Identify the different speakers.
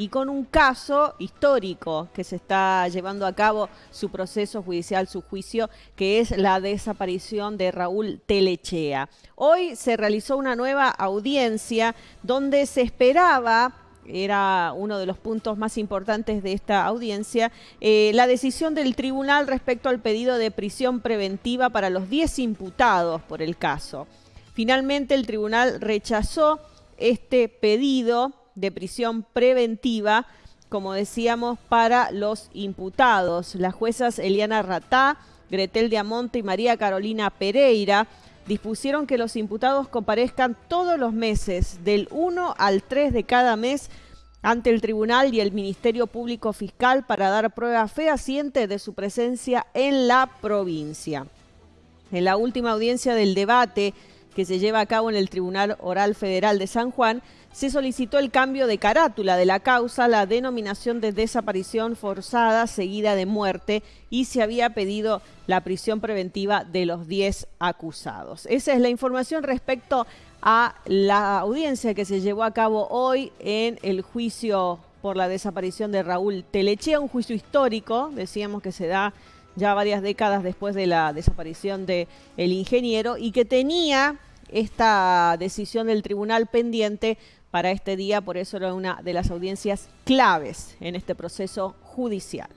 Speaker 1: y con un caso histórico que se está llevando a cabo su proceso judicial, su juicio, que es la desaparición de Raúl Telechea. Hoy se realizó una nueva audiencia donde se esperaba era uno de los puntos más importantes de esta audiencia, eh, la decisión del tribunal respecto al pedido de prisión preventiva para los 10 imputados por el caso. Finalmente el tribunal rechazó este pedido de prisión preventiva, como decíamos, para los imputados. Las juezas Eliana Ratá, Gretel de Amonte y María Carolina Pereira dispusieron que los imputados comparezcan todos los meses, del 1 al 3 de cada mes, ante el tribunal y el Ministerio Público Fiscal para dar prueba fehaciente de su presencia en la provincia. En la última audiencia del debate que se lleva a cabo en el Tribunal Oral Federal de San Juan, se solicitó el cambio de carátula de la causa, la denominación de desaparición forzada seguida de muerte y se había pedido la prisión preventiva de los 10 acusados. Esa es la información respecto a la audiencia que se llevó a cabo hoy en el juicio por la desaparición de Raúl Telechea, un juicio histórico, decíamos que se da ya varias décadas después de la desaparición del el ingeniero y que tenía esta decisión del tribunal pendiente para este día, por eso era una de las audiencias claves en este proceso judicial.